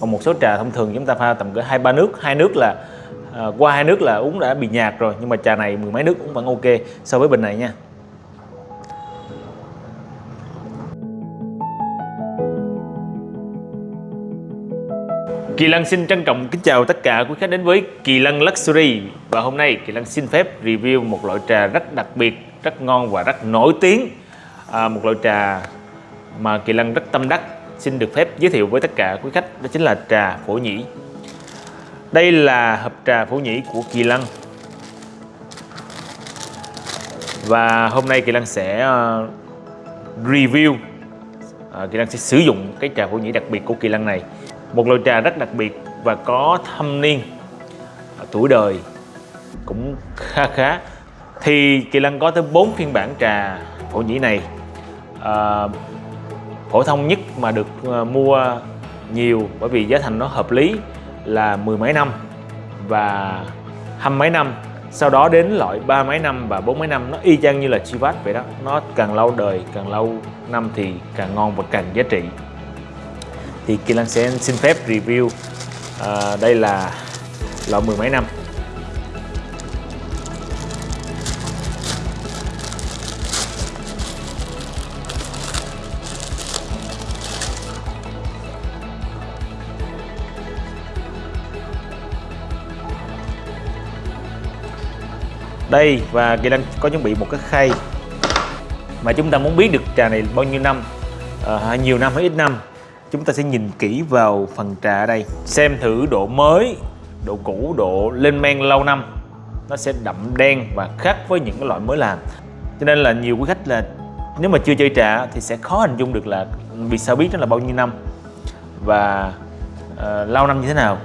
còn một số trà thông thường chúng ta pha tầm cỡ hai ba nước. Hai nước là à, qua hai nước là uống đã bị nhạt rồi nhưng mà trà này mười mấy nước cũng vẫn ok. So với bình này nha. Kỳ Lân xin trân trọng kính chào tất cả quý khách đến với Kỳ Lân Luxury. Và hôm nay Kỳ Lân xin phép review một loại trà rất đặc biệt, rất ngon và rất nổi tiếng. À, Một loại trà mà Kỳ Lân rất tâm đắc xin được phép giới thiệu với tất cả quý khách Đó chính là trà phổ nhĩ. Đây là hộp trà phổ nhĩ của Kỳ Lân Và hôm nay Kỳ Lân sẽ ờ, review ờ, Kỳ Lân sẽ sử dụng cái trà phổ nhĩ đặc biệt của Kỳ Lân này. Một loại trà rất đặc biệt và có thâm niên ờ, tuổi đời cũng khá khá. Thì Kỳ Lân có tới 4 phiên bản trà phổ nhĩ này. À, phổ thông nhất mà được ờ, mua nhiều bởi vì giá thành nó hợp lý là mười mấy năm và hăm mấy năm. Sau đó đến loại ba mấy năm và bốn mấy năm nó y chang như là Chivat vậy đó. Nó càng lâu đời càng lâu năm thì càng ngon và càng giá trị. Thì Kỳ sẽ xin phép review à, đây là loại mười mấy năm. Đây và Kỳ đang có chuẩn bị một cái khay mà chúng ta muốn biết được trà này bao nhiêu năm à, nhiều năm hay ít năm. Chúng ta sẽ nhìn kỹ vào phần trà ở đây xem thử độ mới độ cũ độ lên men lâu năm. Nó sẽ đậm đen và khác với những cái loại mới làm. Cho nên là nhiều quý khách là nếu mà chưa chơi trà thì sẽ khó hình dung được là vì sao biết nó là bao nhiêu năm và uh, lâu năm như thế nào.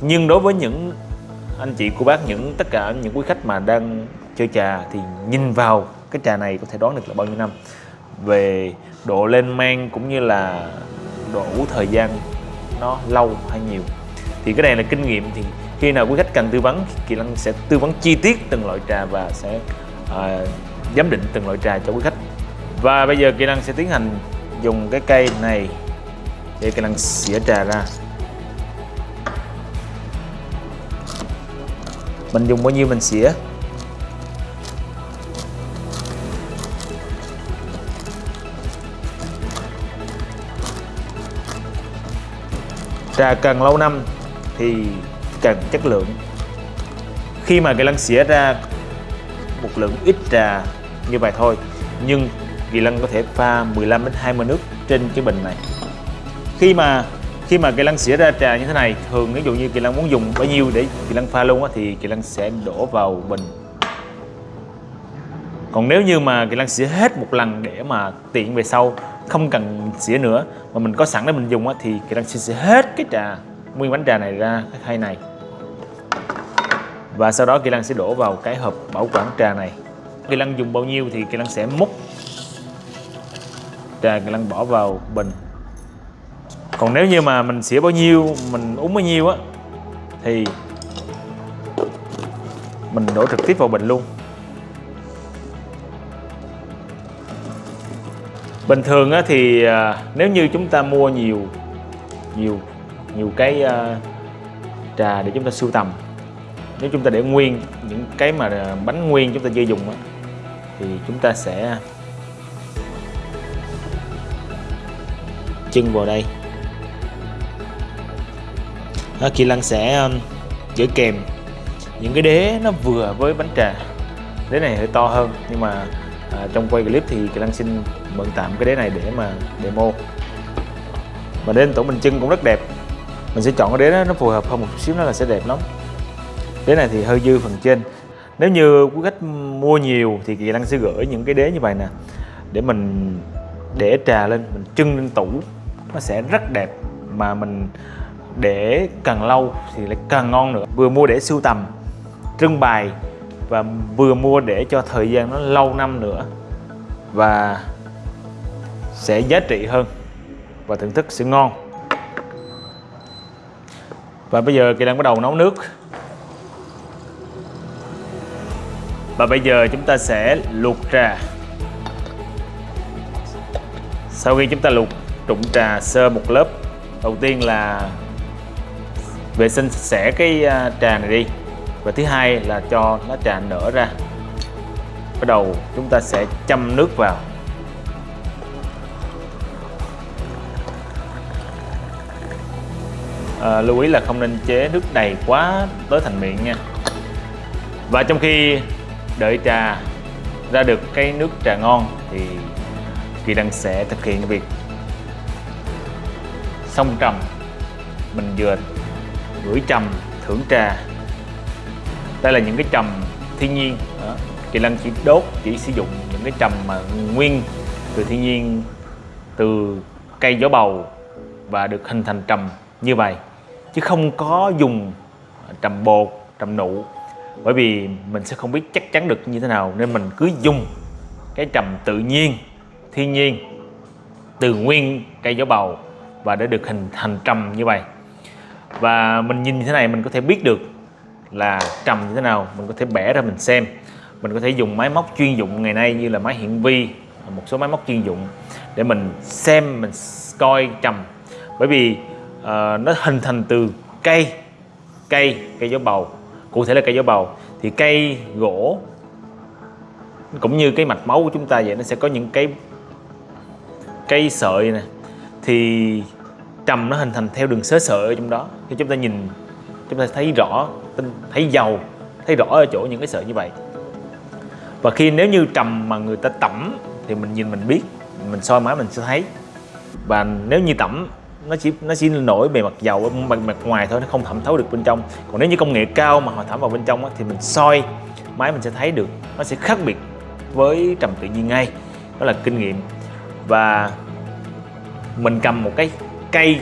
Nhưng đối với những anh chị cô bác những tất cả những quý khách mà đang chơi trà thì nhìn vào cái trà này có thể đoán được là bao nhiêu năm. Về độ lên men cũng như là độ thời gian nó lâu hay nhiều. Thì cái này là kinh nghiệm thì khi nào quý khách cần tư vấn Kỳ Lân sẽ tư vấn chi tiết từng loại trà và sẽ uh, giám định từng loại trà cho quý khách. Và bây giờ Kỳ Lân sẽ tiến hành dùng cái cây này để Kỳ Lân xỉa trà ra. Mình dùng bao nhiêu mình xỉa? Trà càng lâu năm thì càng chất lượng. Khi mà cái lăng xỉa ra một lượng ít trà như vậy thôi, nhưng kỳ lân có thể pha 15 đến 20 nước trên cái bình này. Khi mà khi mà kỳ lân xỉa ra trà như thế này thường ví dụ như kỳ lân muốn dùng bao nhiêu để kỳ lân pha luôn á thì kỳ lân sẽ đổ vào bình còn nếu như mà kỳ lân xỉa hết một lần để mà tiện về sau không cần xỉa nữa mà mình có sẵn để mình dùng á, thì kỳ lân sẽ xỉa hết cái trà nguyên bánh trà này ra cái khay này và sau đó kỳ lân sẽ đổ vào cái hộp bảo quản trà này kỳ lân dùng bao nhiêu thì kỳ lân sẽ múc trà kỳ lân bỏ vào bình còn nếu như mà mình xỉa bao nhiêu mình uống bao nhiêu á thì mình đổ trực tiếp vào bình luôn. Bình thường á thì à, nếu như chúng ta mua nhiều nhiều nhiều cái à, trà để chúng ta sưu tầm nếu chúng ta để nguyên những cái mà à, bánh nguyên chúng ta chưa dùng á thì chúng ta sẽ chân vào đây đó, Kỳ Lân sẽ um, gửi kèm. Những cái đế nó vừa với bánh trà. Đế này hơi to hơn nhưng mà à, trong quay clip thì Kỳ Lân xin mượn tạm cái đế này để mà demo. Và đế tổ mình chân cũng rất đẹp. Mình sẽ chọn cái đế đó nó phù hợp hơn một xíu nó là sẽ đẹp lắm. Đế này thì hơi dư phần trên. Nếu như quý khách mua nhiều thì Kỳ Lân sẽ gửi những cái đế như vậy nè. Để mình để trà lên mình trưng lên tủ. Nó sẽ rất đẹp mà mình để càng lâu thì lại càng ngon nữa. Vừa mua để sưu tầm, trưng bày và vừa mua để cho thời gian nó lâu năm nữa và sẽ giá trị hơn và thưởng thức sẽ ngon. Và bây giờ Kỳ đang bắt đầu nấu nước. Và bây giờ chúng ta sẽ luộc trà. Sau khi chúng ta luộc, trụng trà sơ một lớp, đầu tiên là vệ sinh sạch sẽ cái à, trà này đi. Và thứ hai là cho lá trà nở ra. Bắt đầu chúng ta sẽ châm nước vào. À, lưu ý là không nên chế nước đầy quá tới thành miệng nha. Và trong khi đợi trà ra được cái nước trà ngon thì Kỳ Đăng sẽ thực hiện việc xong trầm mình vừa gửi trầm thưởng trà. Đây là những cái trầm thiên nhiên. Đó. Kỳ Lân chỉ đốt, chỉ sử dụng những cái trầm mà nguyên từ thiên nhiên, từ cây gió bầu và được hình thành trầm như vậy. Chứ không có dùng trầm bột, trầm nụ. Bởi vì mình sẽ không biết chắc chắn được như thế nào, nên mình cứ dùng cái trầm tự nhiên, thiên nhiên từ nguyên cây gió bầu và để được hình thành trầm như vậy và mình nhìn như thế này mình có thể biết được là trầm như thế nào mình có thể bẻ ra mình xem. Mình có thể dùng máy móc chuyên dụng ngày nay như là máy hiển vi một số máy móc chuyên dụng để mình xem mình coi trầm bởi vì uh, nó hình thành từ cây cây cây gió bầu. Cụ thể là cây gió bầu. Thì cây gỗ cũng như cái mạch máu của chúng ta vậy nó sẽ có những cái cây sợi nè thì trầm nó hình thành theo đường xớ sợi ở trong đó. Khi chúng ta nhìn chúng ta thấy rõ thấy dầu thấy rõ ở chỗ những cái sợi như vậy. Và khi nếu như trầm mà người ta tẩm thì mình nhìn mình biết mình soi máy mình sẽ thấy. Và nếu như tẩm nó chỉ nó chỉ nổi bề mặt dầu ở mặt, mặt ngoài thôi nó không thẩm thấu được bên trong. Còn nếu như công nghệ cao mà họ thẩm vào bên trong đó, thì mình soi máy mình sẽ thấy được nó sẽ khác biệt với trầm tự nhiên ngay. Đó là kinh nghiệm. Và mình cầm một cái cây.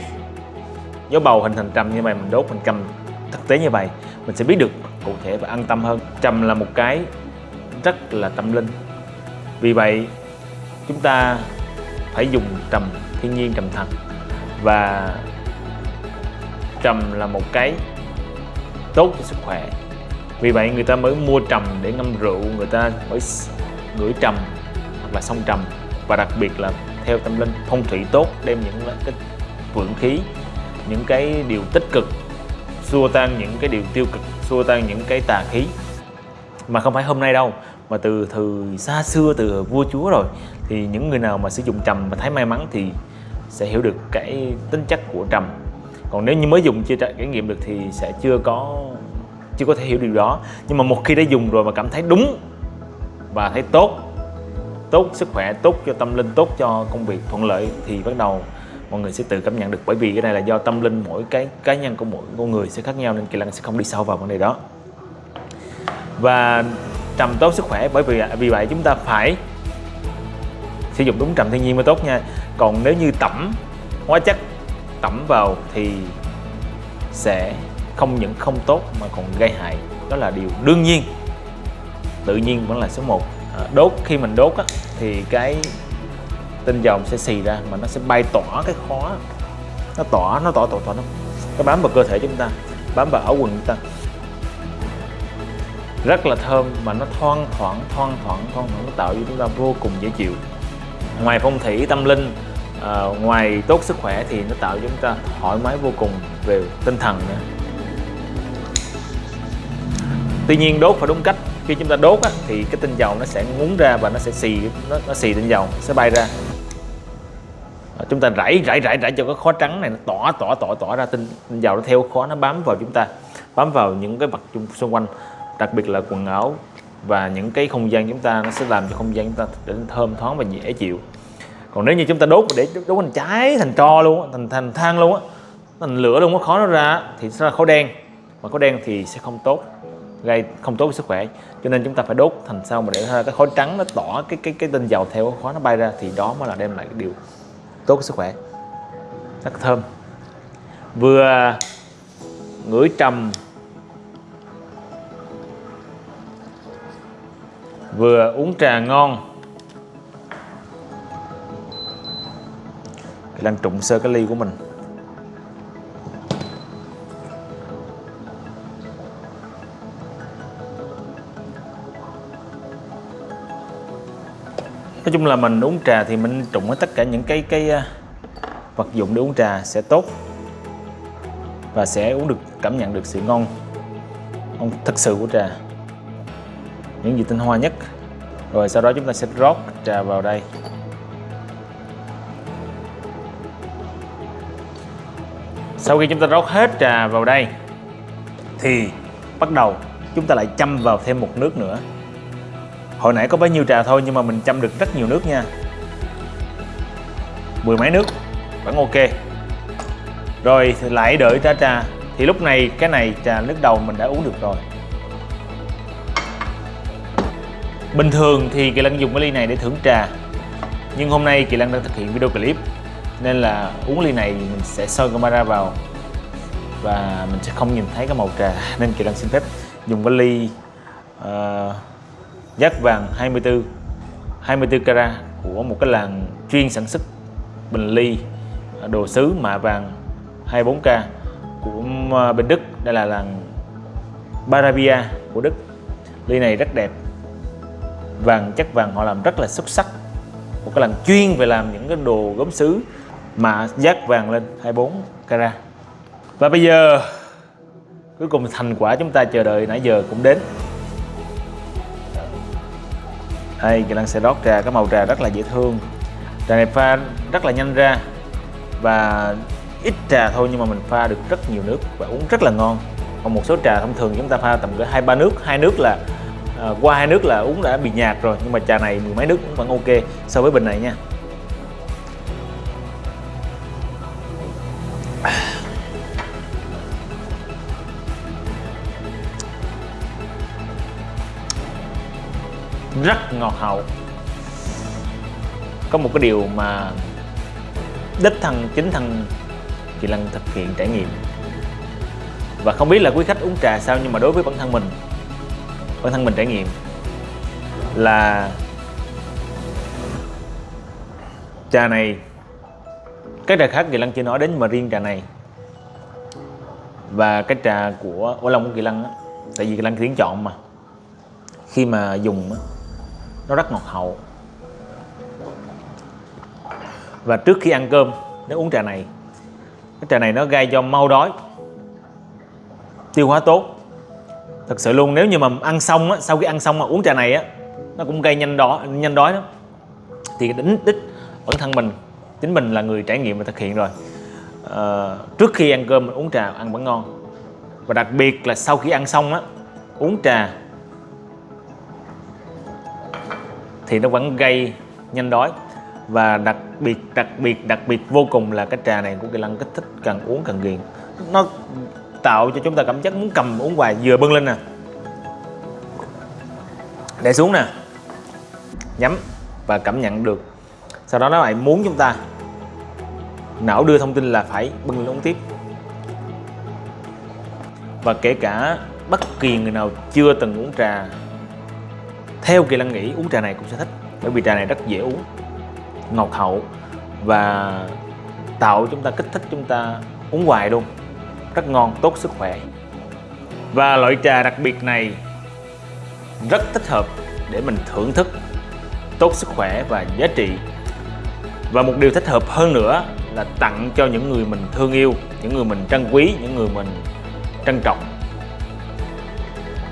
Gió bầu hình thành trầm như vậy, mình đốt mình cầm thực tế như vậy, mình sẽ biết được cụ thể và an tâm hơn. Trầm là một cái rất là tâm linh. Vì vậy, chúng ta phải dùng trầm thiên nhiên trầm thật. Và trầm là một cái tốt cho sức khỏe. Vì vậy, người ta mới mua trầm để ngâm rượu, người ta mới ngửi trầm hoặc là xông trầm. Và đặc biệt là theo tâm linh, phong thủy tốt, đem những cái vượng khí, những cái điều tích cực, xua tan những cái điều tiêu cực, xua tan những cái tà khí. Mà không phải hôm nay đâu, mà từ từ xa xưa, từ vua chúa rồi, thì những người nào mà sử dụng trầm và thấy may mắn thì sẽ hiểu được cái tính chất của trầm. Còn nếu như mới dùng chưa trải nghiệm được thì sẽ chưa có chưa có thể hiểu điều đó. Nhưng mà một khi đã dùng rồi mà cảm thấy đúng và thấy tốt tốt sức khỏe, tốt cho tâm linh, tốt cho công việc thuận lợi thì bắt đầu mọi người sẽ tự cảm nhận được. Bởi vì cái này là do tâm linh mỗi cái cá nhân của mỗi con người sẽ khác nhau nên kỳ lân sẽ không đi sâu vào vấn đề đó. Và trầm tốt sức khỏe bởi vì vì vậy chúng ta phải sử dụng đúng trầm thiên nhiên mới tốt nha. Còn nếu như tẩm hóa chất tẩm vào thì sẽ không những không tốt mà còn gây hại. Đó là điều đương nhiên. Tự nhiên vẫn là số 1 à, đốt khi mình đốt á, thì cái tinh dầu sẽ xì ra mà nó sẽ bay tỏa cái khó. Nó tỏa nó tỏa tỏa tỏa nó nó bám vào cơ thể chúng ta bám vào áo quần chúng ta. Rất là thơm mà nó thoang thoảng thoang thoảng thoang thoảng nó tạo cho chúng ta vô cùng dễ chịu. Ngoài phong thủy tâm linh à, ngoài tốt sức khỏe thì nó tạo cho chúng ta thoải mái vô cùng về tinh thần nữa. Tuy nhiên đốt phải đúng cách. Khi chúng ta đốt á, thì cái tinh dầu nó sẽ ngúng ra và nó sẽ xì nó, nó xì tinh dầu sẽ bay ra. Ờ, chúng ta rải rải rải rải cho cái khó trắng này nó tỏa tỏa tỏa tỏa ra tinh, tinh dầu nó theo khó nó bám vào chúng ta bám vào những cái vật xung quanh đặc biệt là quần áo và những cái không gian chúng ta nó sẽ làm cho không gian chúng ta trở nên thơm thoáng và dễ chịu. Còn nếu như chúng ta đốt để đốt thành cháy thành tro luôn thành thành than luôn á thành lửa luôn có khó nó ra thì sẽ là khói đen. Và khói đen thì sẽ không tốt gây không tốt với sức khỏe. Cho nên chúng ta phải đốt thành sao mà để ra cái khói trắng nó tỏ cái cái cái tinh dầu theo khói nó bay ra thì đó mới là đem lại cái điều tốt sức khỏe. Rất thơm. Vừa ngửi trầm, vừa uống trà ngon. Đang trụng sơ cái ly của mình. Nói chung là mình uống trà thì mình trụng hết tất cả những cái cái à, vật dụng để uống trà sẽ tốt và sẽ uống được, cảm nhận được sự ngon ngon thật sự của trà. Những gì tinh hoa nhất. Rồi sau đó chúng ta sẽ rót trà vào đây. Sau khi chúng ta rót hết trà vào đây thì bắt đầu chúng ta lại châm vào thêm một nước nữa hồi nãy có bấy nhiêu trà thôi nhưng mà mình chăm được rất nhiều nước nha. Mười mấy nước vẫn ok. Rồi thì lại đợi ra trà. Thì lúc này cái này trà nước đầu mình đã uống được rồi. Bình thường thì kỳ lân dùng cái ly này để thưởng trà. Nhưng hôm nay kỳ lân đang thực hiện video clip nên là uống ly này mình sẽ soi camera vào và mình sẽ không nhìn thấy cái màu trà. Nên kỳ lân xin phép dùng cái ly uh, giác vàng 24 24 carat của một cái làng chuyên sản xuất bình ly, đồ sứ mạ vàng 24K của à, bên Đức. Đây là làng Barabia của Đức. Ly này rất đẹp. Vàng chất vàng họ làm rất là xuất sắc. Một cái làng chuyên về làm những cái đồ gốm sứ mạ giác vàng lên 24 carat. Và bây giờ, cuối cùng thành quả chúng ta chờ đợi nãy giờ cũng đến đây kỹ năng sẽ rót trà cái màu trà rất là dễ thương. Trà này pha rất là nhanh ra và ít trà thôi nhưng mà mình pha được rất nhiều nước và uống rất là ngon. Còn một số trà thông thường chúng ta pha tầm cỡ hai ba nước hai nước là à, qua hai nước là uống đã bị nhạt rồi nhưng mà trà này mười mấy nước cũng vẫn ok so với bình này nha. Rất ngọt hậu. Có một cái điều mà đích thân, chính thân chị Lân thực hiện trải nghiệm. Và không biết là quý khách uống trà sao nhưng mà đối với bản thân mình, bản thân mình trải nghiệm là trà này, cái trà khác Kỳ Lân chưa nói đến mà riêng trà này. Và cái trà của ô Long của Kỳ Lân á, tại vì Kỳ Lân tiếng chọn mà. Khi mà dùng á nó rất ngọt hậu. Và trước khi ăn cơm nếu uống trà này cái trà này nó gây cho mau đói tiêu hóa tốt. Thật sự luôn nếu như mà ăn xong á, sau khi ăn xong mà uống trà này á nó cũng gây nhanh đói nhanh đói đó thì đính đích bản thân mình chính mình là người trải nghiệm và thực hiện rồi. À, trước khi ăn cơm mình uống trà ăn vẫn ngon. Và đặc biệt là sau khi ăn xong á uống trà thì nó vẫn gây nhanh đói. Và đặc biệt đặc biệt đặc biệt vô cùng là cái trà này của kỳ lân kích thích càng uống càng ghiền. Nó tạo cho chúng ta cảm giác muốn cầm uống hoài, vừa bưng lên nè. Để xuống nè. Nhắm và cảm nhận được. Sau đó nó lại muốn chúng ta. Não đưa thông tin là phải bưng lên uống tiếp. Và kể cả bất kỳ người nào chưa từng uống trà theo kỳ lân nghĩ, uống trà này cũng sẽ thích, bởi vì trà này rất dễ uống, ngọt hậu và tạo chúng ta kích thích chúng ta uống hoài luôn. Rất ngon, tốt sức khỏe. Và loại trà đặc biệt này rất thích hợp để mình thưởng thức tốt sức khỏe và giá trị. Và một điều thích hợp hơn nữa là tặng cho những người mình thương yêu, những người mình trân quý, những người mình trân trọng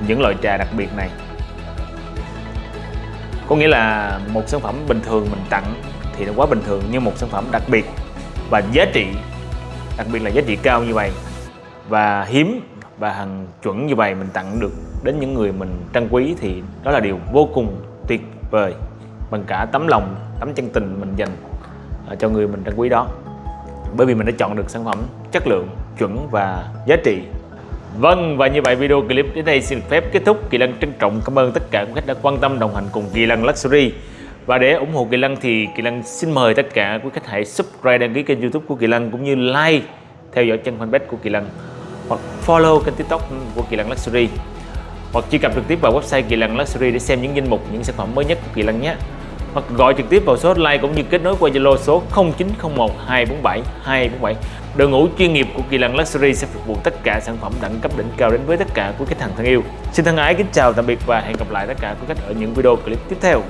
những loại trà đặc biệt này có nghĩa là một sản phẩm bình thường mình tặng thì nó quá bình thường nhưng một sản phẩm đặc biệt và giá trị, đặc biệt là giá trị cao như vậy. Và hiếm và hàng chuẩn như vậy mình tặng được đến những người mình trân quý thì đó là điều vô cùng tuyệt vời bằng cả tấm lòng, tấm chân tình mình dành à, cho người mình trân quý đó. Bởi vì mình đã chọn được sản phẩm chất lượng, chuẩn và giá trị Vâng và như vậy video clip đến đây xin phép kết thúc. Kỳ Lân trân trọng cảm ơn tất cả quý khách đã quan tâm, đồng hành cùng Kỳ Lân Luxury. Và để ủng hộ Kỳ Lân thì Kỳ Lân xin mời tất cả quý khách hãy subscribe, đăng ký kênh youtube của Kỳ Lân cũng như like, theo dõi chân fanpage của Kỳ Lân hoặc follow kênh tiktok của Kỳ Lân Luxury. Hoặc truy cập trực tiếp vào website Kỳ Lân Luxury để xem những danh mục, những sản phẩm mới nhất của Kỳ Lân nhé hoặc gọi trực tiếp vào số hotline cũng như kết nối qua Zalo số 0901 247 247. Đội ngũ chuyên nghiệp của Kỳ Lân Luxury sẽ phục vụ tất cả sản phẩm đẳng cấp đỉnh cao đến với tất cả quý khách hàng thân yêu. Xin thân ái kính chào tạm biệt và hẹn gặp lại tất cả quý khách ở những video clip tiếp theo.